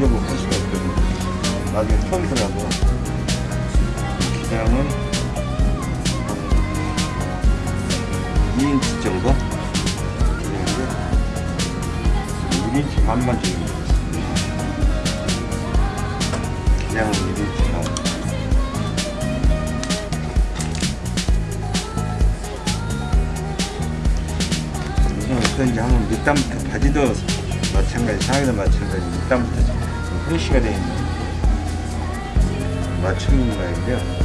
지적을 할 수가 있거든요. 나중에 처음이라도 기장은 2인치 정도 기장을 1인치 반만 정도 기장을 1인치 반 이제 하면 밑단부터 바지도 마찬가지 상의도 마찬가지 밑단부터 프레쉬가 되어 있는 마침 뭐 모양인데요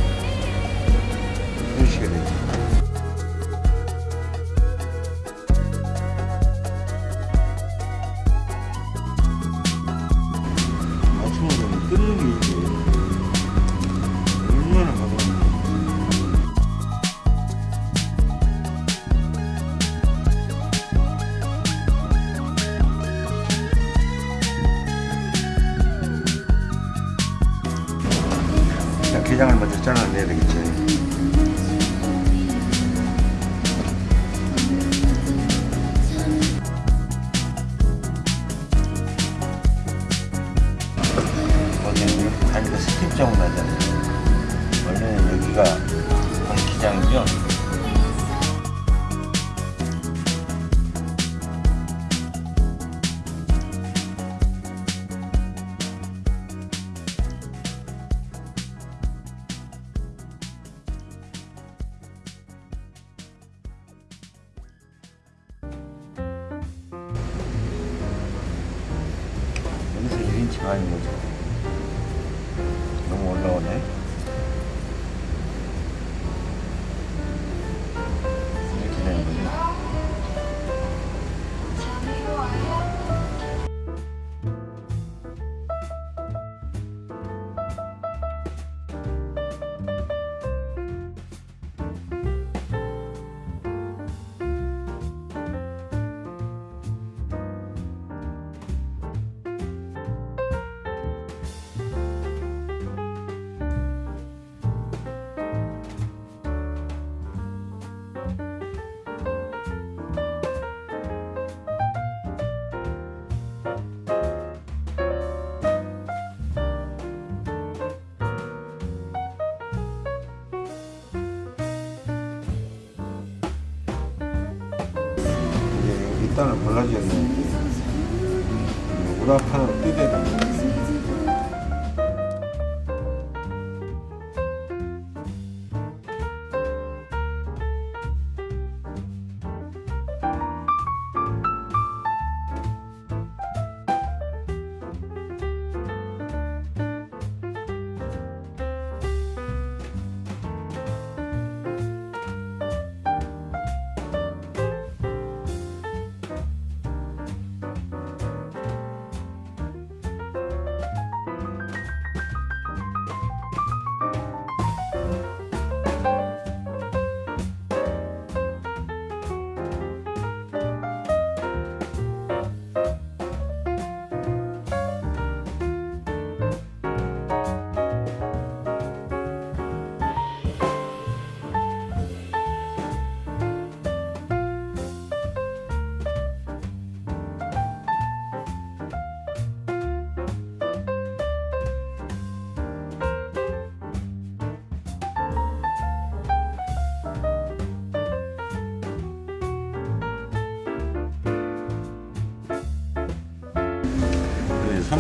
일단은 골라주셨는데. 우라카노 뜨대다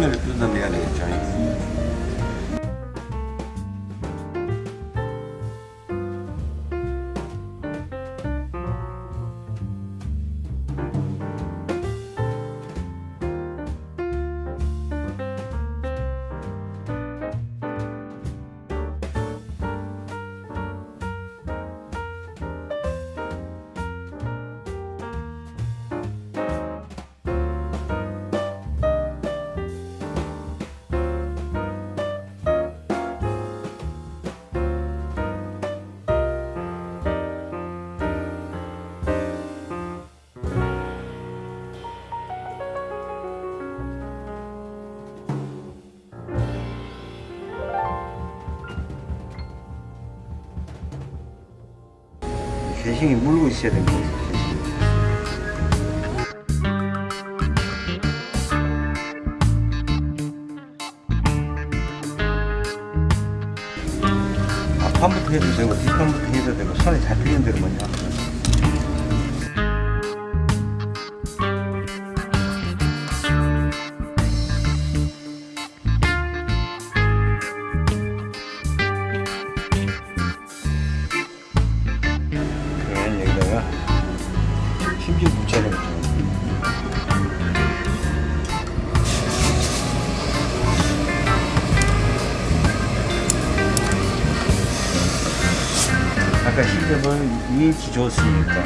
소매를 뜯어내 개싱이 물고 있어야 됩니다. 앞판부터 해도 되고 뒷판부터 해도 되고 손에 잡히는 대로 먼저 그 2인치 줬으니까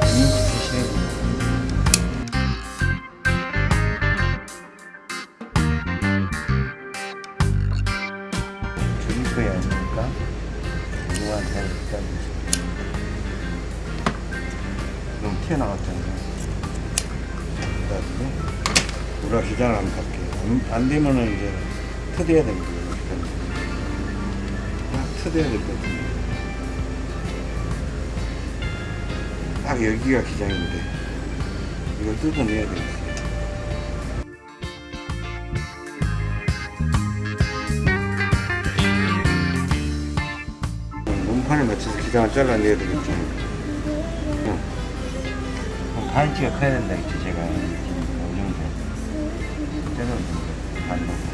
2인치 주시면 저기 거야 아닙니까? 이거한테 일단 너무 튀어나갔잖아요. 그래가지고 기장을 한번 갈게요. 안, 안 되면은 이제 터대야. 이렇게. 딱 터대야 될 것 같은데. 딱 여기가 기장인데 이걸 뜯어내야 되겠어요. 몸판에 맞춰서 기장을 잘라내야 되겠죠. 응. 반지가 커야 된다 했죠, 제가. 이 정도. 저는 반 정도. 여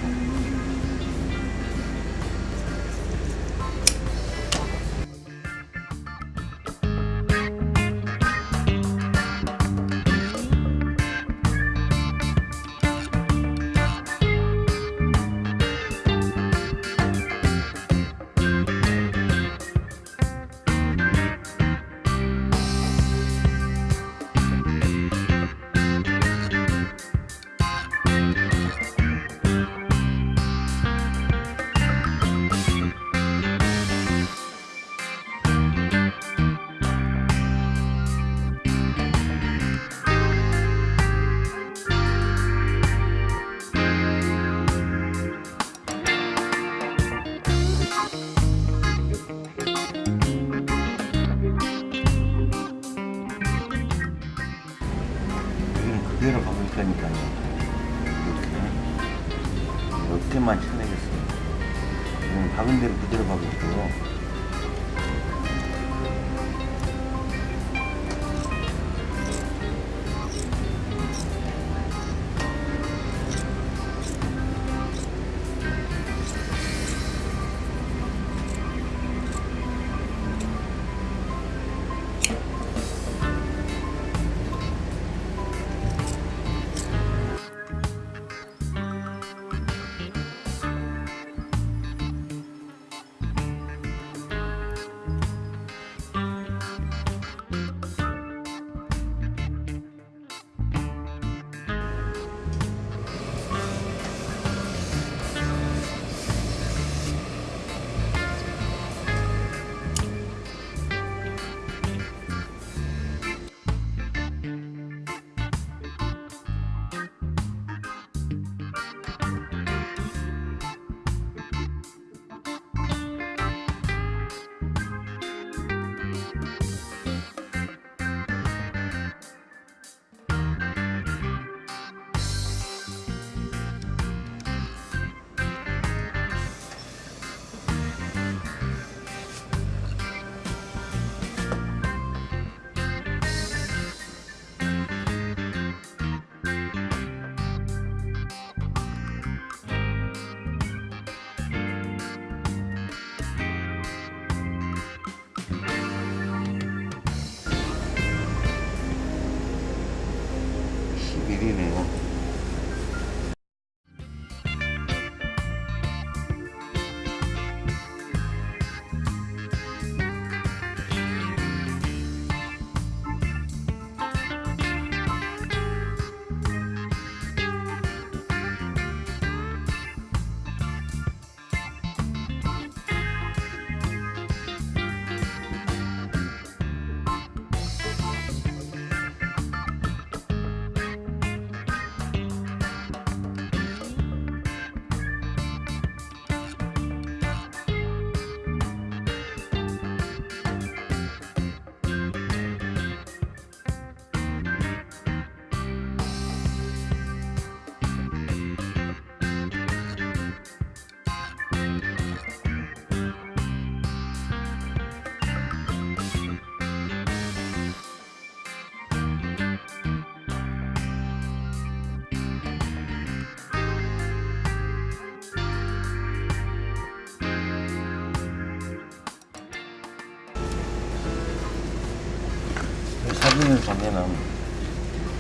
보면은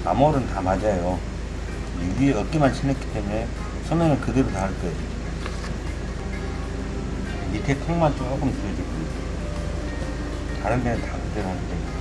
암홀은 다 맞아요. 이 위에 어깨만 칠했기 때문에 소매는 그대로 다 할 거예요. 밑에 턱만 조금 줄여줄 겁니다. 다른 데는 다 그대로 할 거예요.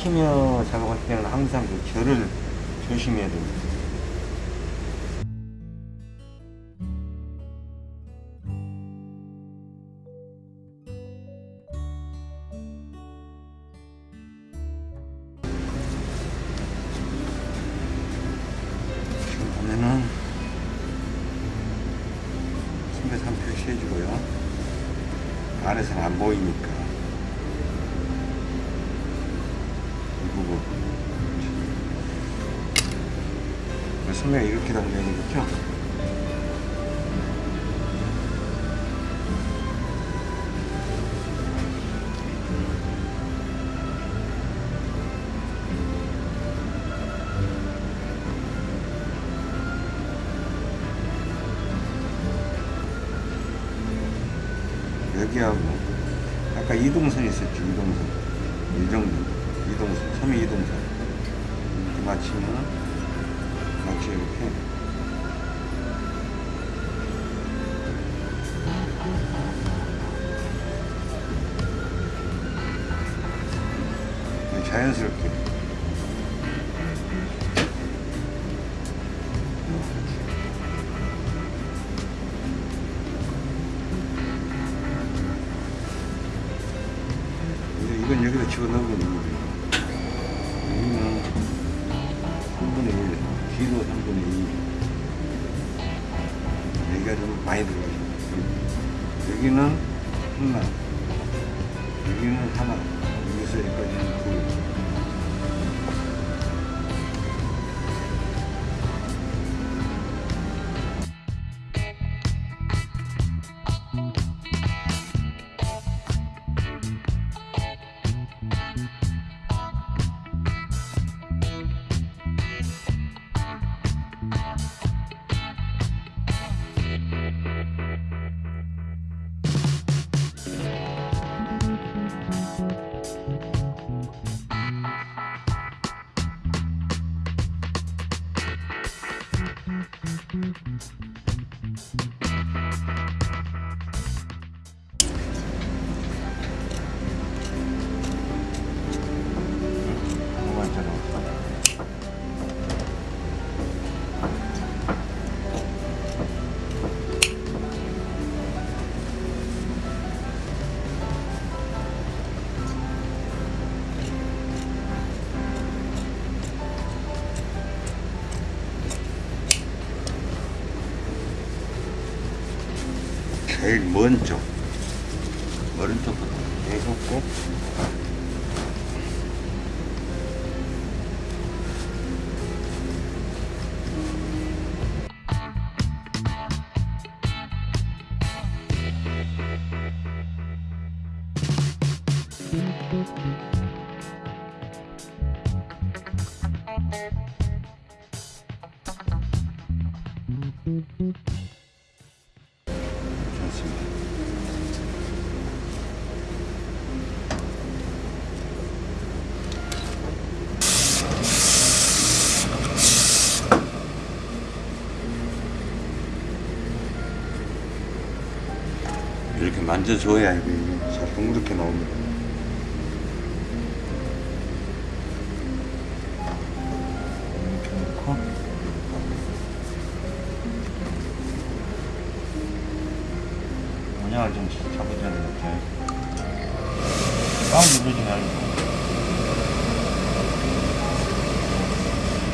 캐시미어 작업할 때는 항상 그 결을 조심해야 됩니다. 지금 보면은 선배산 표시해주고요. 안에서는 안 보이니까. 이 부분. 선배가 이렇게 달려야 되겠죠? 여기는 하나 여기는 하나 여기서 여기까지는 둘 제일 먼저 오른쪽부터 해갖고 만져줘야 이게 잘 동그랗게 나옵니다.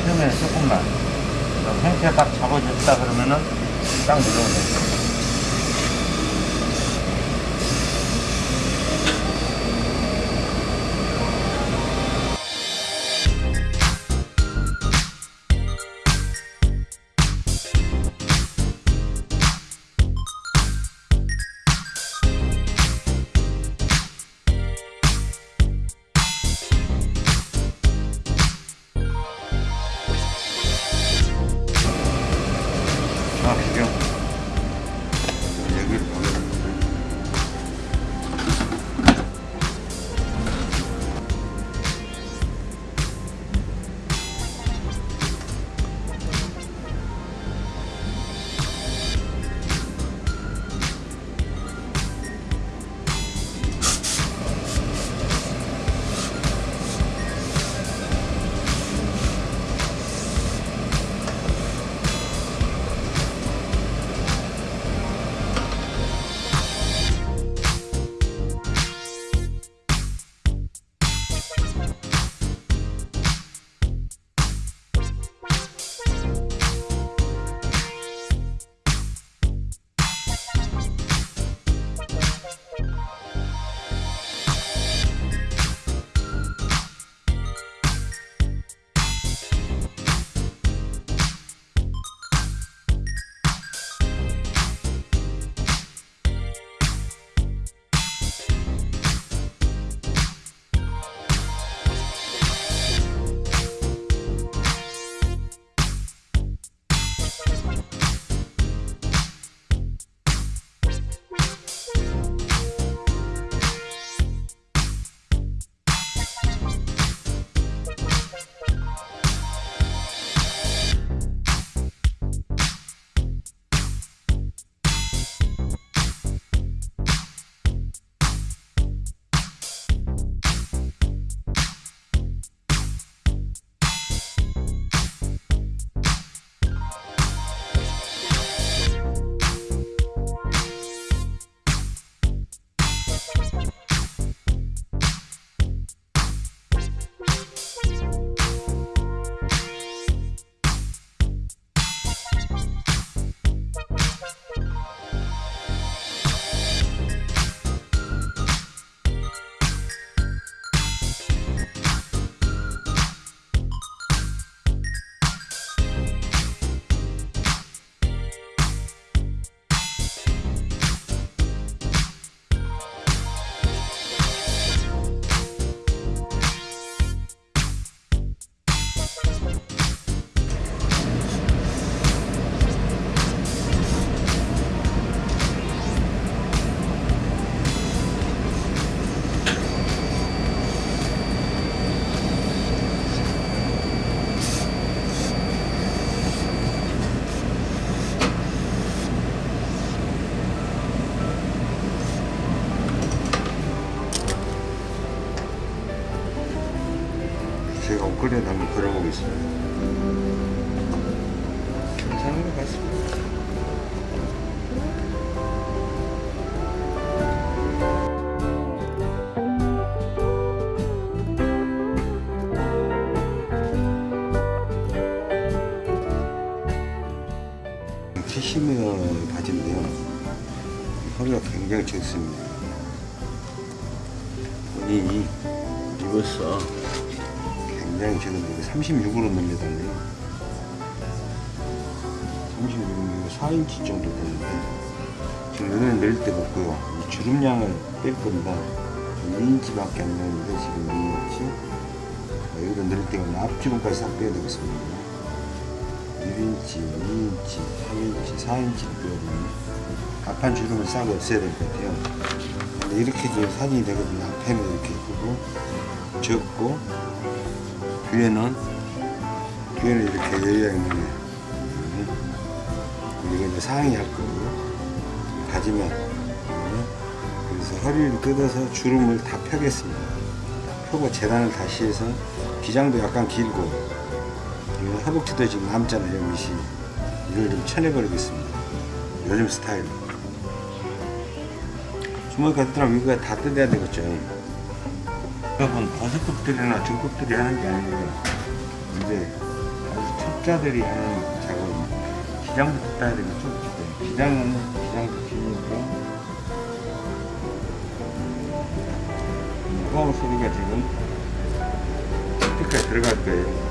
처음에 조금만. 그럼 형태 딱 잡아줬다 그러면은 딱. 정 캐시미어 바지인데요. 허리가 굉장히 적습니다. 본인이 입었어. 굉장히 적은데 36으로 늘려달래요. 36이면 4인치 정도 되는데 지금 여기는 낼 데가 없고요. 이 주름량을 뺄 겁니다. 2인치 밖에 안 되는데 지금 여기같이 여기도 낼 데가 없는 앞주름까지 싹 빼야 되겠습니다. 1인치, 2인치, 3인치, 4인치를 빼야 되네. 앞판 주름을 싹 없애야 될 것 같아요. 근데 이렇게 지금 사진이 되거든요. 앞에는 이렇게 예쁘고 적고 뒤에는 뒤에는 이렇게 여유가 있는 게 이거 이제 상의 할 거고 가지면 그래서 허리를 뜯어서 주름을 다 펴겠습니다. 펴고 재단을 다시 해서 기장도 약간 길고 허벅지도 지금 남잖아요 밑이 이걸 좀 쳐내버리겠습니다. 요즘 스타일로 주머니 같더라면 이거 다 뜯어야 되겠죠. 여러분 버섯급들이나 등급들이 하는 게 아니고 이제 아주 첩자들이 하는 작업입니다. 기장부터 따야 되겠죠? 기장은 기장도 기니까 파워 소리가 지금 스피커에 들어갈 거예요.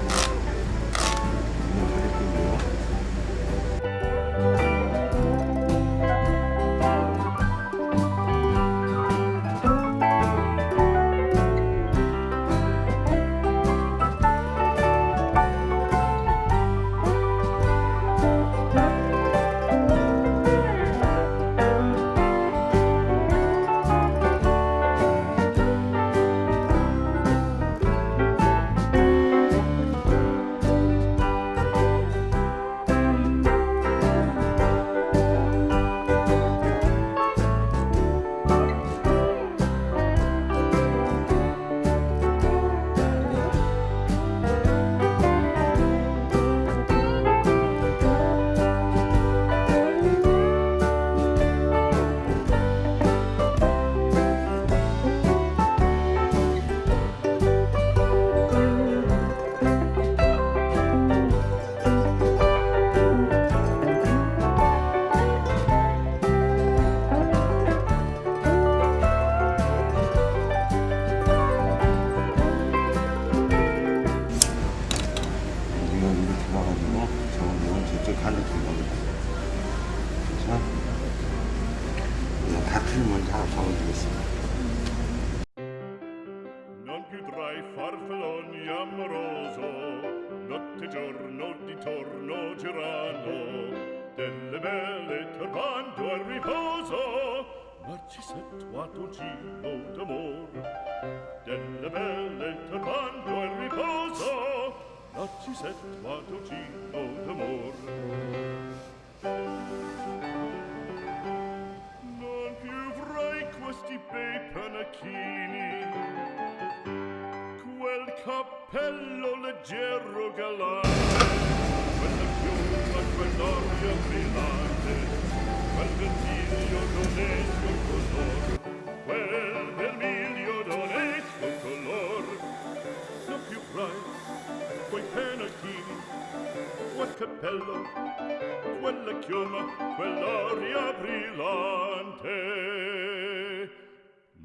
nella chioma quell'aria brillante.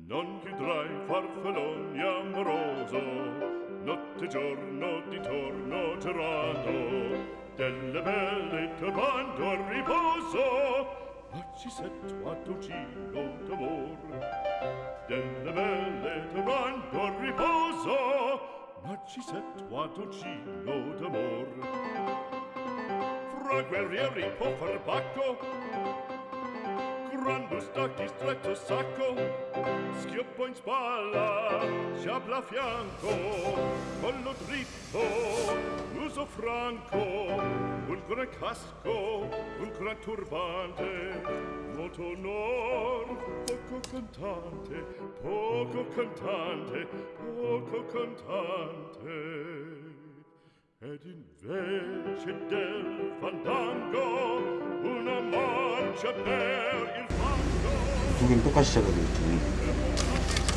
Non chiudrai farfalloni amoroso notte e giorno di torno girando delle belle turbando a riposo ma ci sento a dolcino d'amor. Delle belle turbando a riposo ma ci sento a dolcino d'amor. Fra guerrieri po farbacco Grandus tacchi stretto sacco Schioppo in spalla Ciabla a fianco. Collo dritto Muso franco Un gran casco Un gran turbante. Molto onor, poco cantante, poco cantante, poco cantante. Ed invece del fandango una marcia per il fango 두 개는 똑같이 잡아야 되겠죠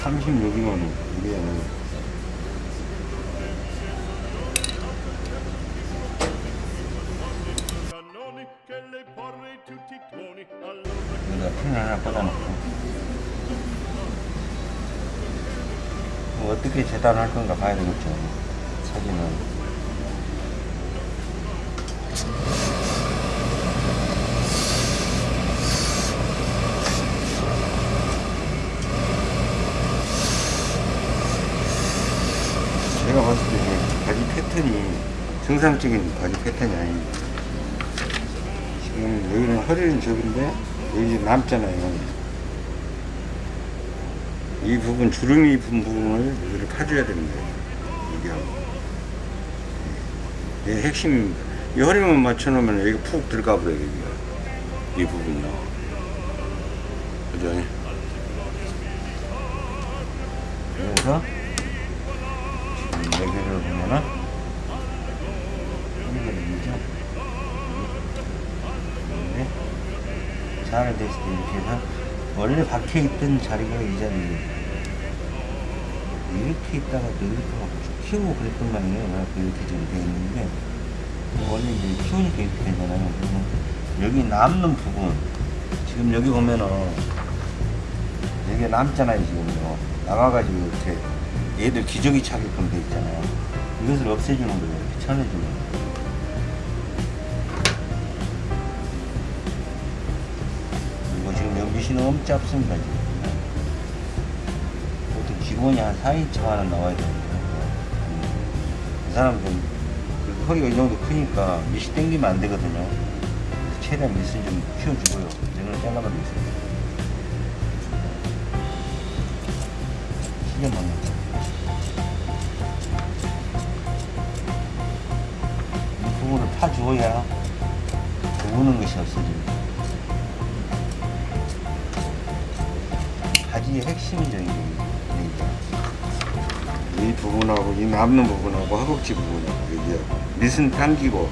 36이면 이게 여기다 펜 하나 꽂아놓고 뭐 어떻게 재단할 건가 봐야 되겠죠 사진은 제가 봤을 때 이게 바지 패턴이 정상적인 바지 패턴이 아닙니다 지금 여기는 허리는 저긴데 여기 남잖아요. 이 부분 주름이 분 부분을 여기를 파줘야 됩니다. 이게 이 핵심입니다. 이 허리만 맞춰놓으면 여기 푹 들어가 버려요. 이 부분요. 그죠? 잘 됐을 때 이렇게 해서 원래 박혀 있던 자리가 이 자리예요. 이렇게 있다가 또 이렇게 막 키우고 그랬던 말이에요. 그래서 이렇게 지금 돼 있는데 원래 이제 키우니까 이렇게 되잖아요. 그러면 여기 남는 부분 지금 여기 보면은 여기 남잖아요 지금요. 남아가지고 이렇게 얘들 기저귀 차게끔 돼 있잖아요. 이것을 없애주는 거예요. 이렇게 쳐내주는 거예요. 너무 짧습니다. 지금 보통 기본이 한 4인치만은 나와야 되는데 이 사람은 그 허리가 이 정도 크니까 밑이 당기면 안 되거든요. 그래서 최대한 밑을 좀 키워주고요. 이걸 잘라버리겠습니다. 시계 먹는 이 부분을 파주어야 우는 것이 없어집니다 바지의 핵심적인 게이 부분하고 이 남는 부분하고 허벅지 부분하고 여기하고 밑은 당기고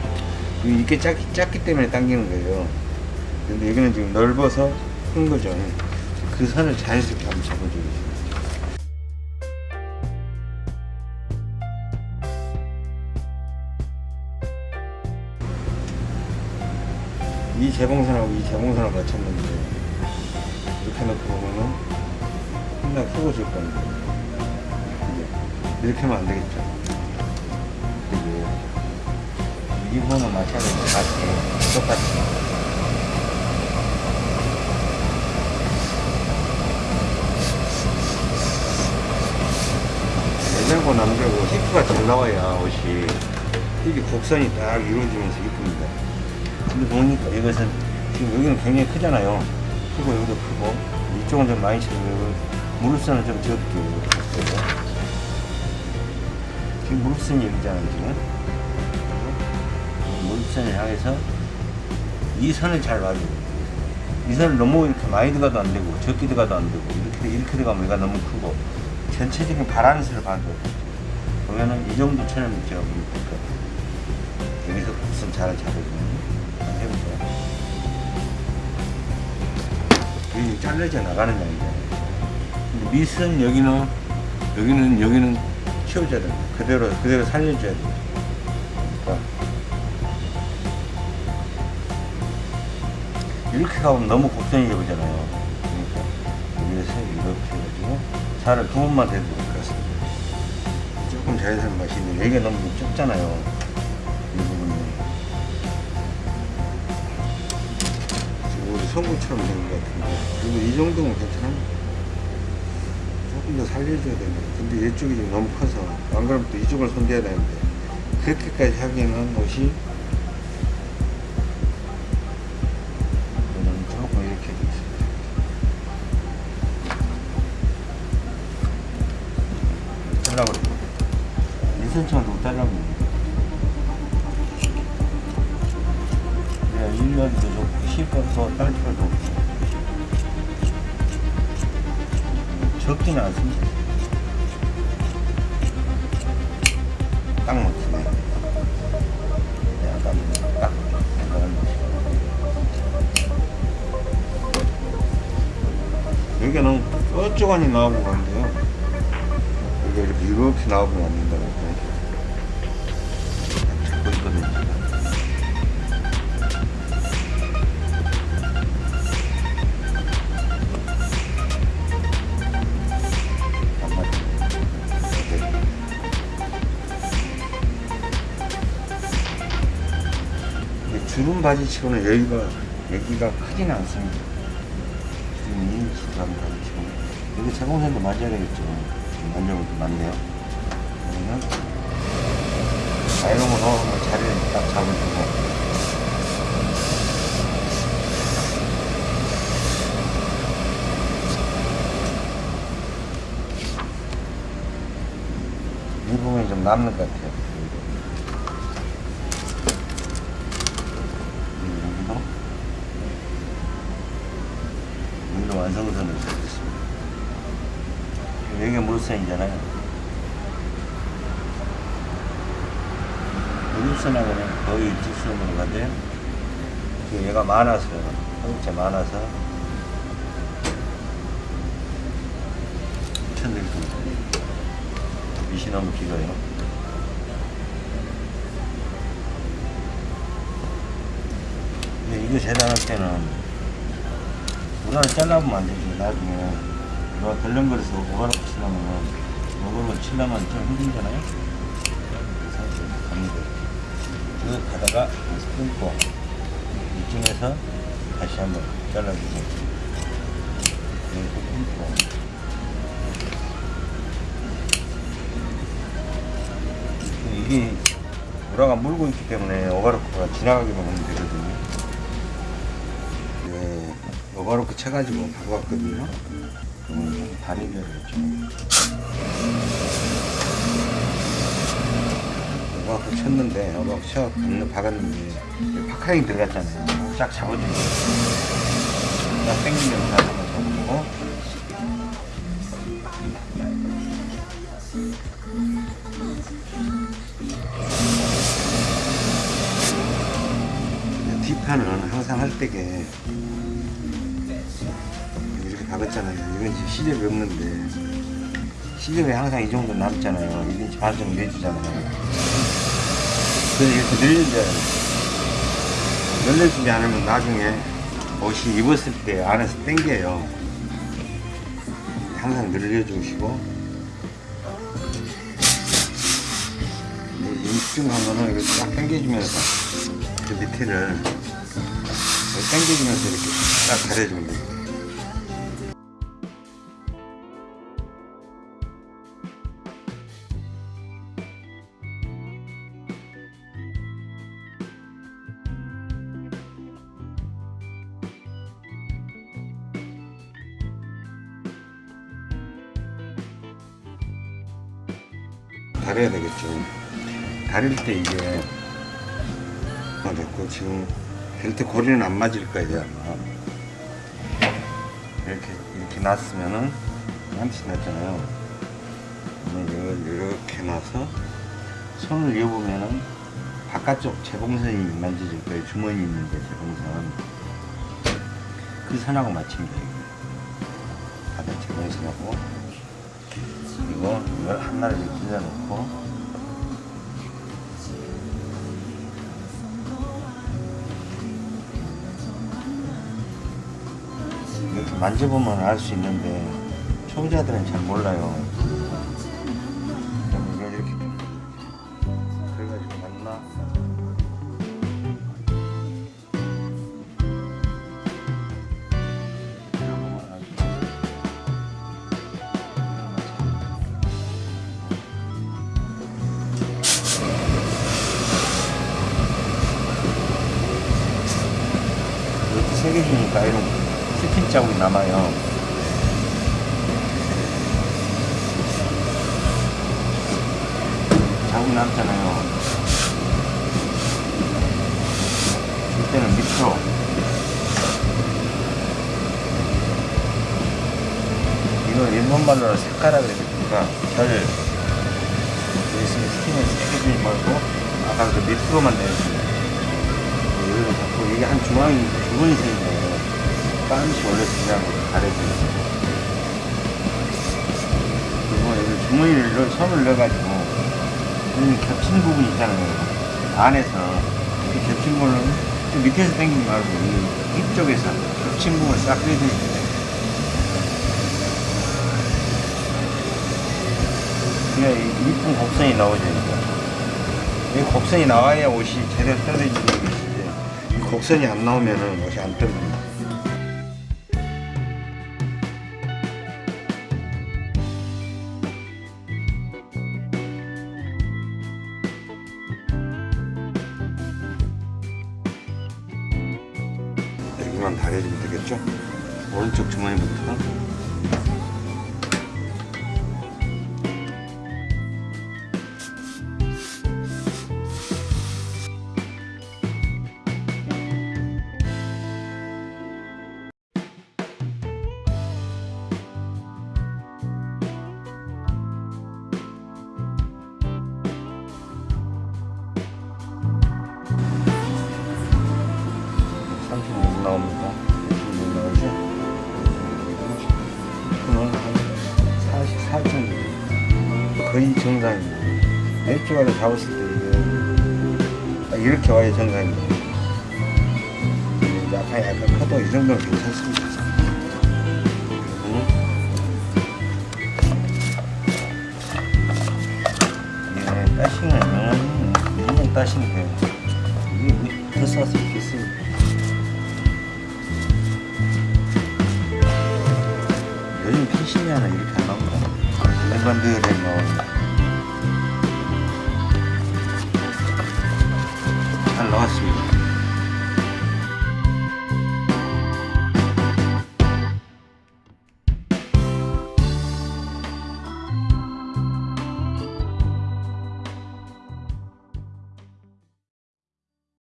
이게 작기, 작기 때문에 당기는 거예요. 근데 여기는 지금 넓어서 큰 거죠. 그 선을 자연스럽게 한번 잡아주겠습니다 이 재봉선하고 이 재봉선을 맞췄는데 이렇게 놓고 보면은 맨날 휘어질 겁니다. 이렇게 하면 안 되겠죠. 이게 이 부분은 마찬가지로 같이 똑같이 여자고 남자고 히프가 잘 나와야 옷이 이게 곡선이 딱 이루어지면서 이쁩니다. 근데 보니까 이것은 지금 여기는 굉장히 크잖아요. 크고 여기도 크고 이쪽은 좀 많이 무릎선은 좀 적게 했어요. 지금 무릎선이 여기잖아요 지금. 무릎선을 향해서 이 선을 잘 봐줘요. 이 선을 너무 이렇게 많이 들어가도 안 되고 적게 들어가도 안 되고 이렇게 이렇게 들어가면 얘가 너무 크고 전체적인 바란스를 봐줘요. 보면은 이 정도 천을 제가 보니까 여기서 곡선 잘 잡아주면 해보세요. 잘려져 나가는 양이잖아요. 밑은 여기는 여기는 여기는 키워줘야 됩니다. 그대로 그대로 살려줘야 돼요. 그러니까 이렇게 가면 너무 곡선이 잡으잖아요. 그러니까 여기에서 이렇게 해가지고 살을 두 번만 대도 될것 같습니다. 조금 자연스러운 맛이 있는데 여기가 너무 좁잖아요. 이 부분이. 우리 성구처럼 된 것 같은데 그리고 이 정도면 괜찮아요. 조금 더 살려줘야 됩니다. 근데 이쪽이 너무 커서 안 그러면 또 이쪽을 손대야 되는데 그렇게까지 하기에는 옷이 딱 맞추네 딱, 딱. 여기는 뾰족하니 나오고 그런데요. 여기 이렇게 이렇게 나오면 안 된다 바지치고는 여기가 여기가 크진 않습니다. 지금 2인치 감 바지치고 여기 제공선도 맞아야 되겠죠. 지금 만져볼 게 많네요. 그러면 아이롱으로 자리를 딱 잡아주고 이 부분이 좀 남는 것 같아요. 그리고 여기도 여기도 완성선을 잡겠습니다. 여기가 물선이잖아요. 물선하고는 거의 일직선으로 가는데 얘가 많아서 허벅지 많아서 천들고 밑이 너무 길어요. 근데 이거 재단할 때는 우라를 잘라보면 안 되지. 나중에 누가 덜렁거려서 오바로 치려면 이걸로 치려면 좀 힘들잖아요. 이렇게 갑니다. 쭉 가다가 여기서 끊고 이쯤에서 다시 한번 잘라주고 여기서 끊고 이게 우라가 물고 있기 때문에 오바로크가 지나가기만 하면 되거든요. 네, 오바로크 쳐가지고 바고 왔거든요. 그러면 다리별 이죠. 오바로크 쳤는데, 오바로크 쳐 박았는데, 파카링 들어갔잖아요. 쫙 잡아주고. 딱 당기면서 한번 잡아주고. 뒷판은 항상 할 때게 이렇게 박았잖아요. 이건 지금 시접이 없는데 시접이 항상 이 정도 남잖아요. 1인치 반 정도 내주잖아요. 이렇게 돼요. 늘려주지 않으면 나중에 옷이 입었을 때 안에서 당겨요. 항상 늘려주시고 임중한 거는 이렇게 딱 당겨주면서 그 밑에를 당겨주면서 이렇게 딱 가려주면 돼요. 다 다릴 때 이게 아, 됐고 지금 벨트 고리는 안 맞을 거예요 아마. 이렇게 이렇게 놨으면은 한치 났잖아요. 이렇게 놔서 손을 이어보면은 바깥쪽 재봉선이 만져질 거예요. 주머니 있는데 재봉선. 그 선하고 맞춥니다 바깥 재봉선하고. 그리고 이걸 하나를 이렇게 찔러놓고 만져보면 알 수 있는데 초보자들은 잘 몰라요. 이걸 일본말로 색깔라 그랬으니까 별 여기 있으면 스킨을 새겨주지 말고 아까 그 밑으로만 내주세요. 한 중앙이 두 번이 생겨요. 반드시 원래 그냥 가려져요. 그리고 여기 주머니를 넣, 손을 넣어가지고 이 겹친 부분 있잖아요. 안에서 이 겹친 부분을 좀 밑에서 당기지 말고 이 위쪽에서 겹친 부분을 싹 빼주면 돼요. 이 이쁜 곡선이 나오죠, 이거. 이 곡선이 나와야 옷이 제대로 떨어지는 것이지. 이 곡선이 안 나오면은 옷이 안 떨어집니 아래 잡았을 때 이게 딱 이렇게 와야 정상입니다. 이제 약간 약간 커도 이 정도는 괜찮습니다. 그리고 이게 따싱은 영원히 인공 따싱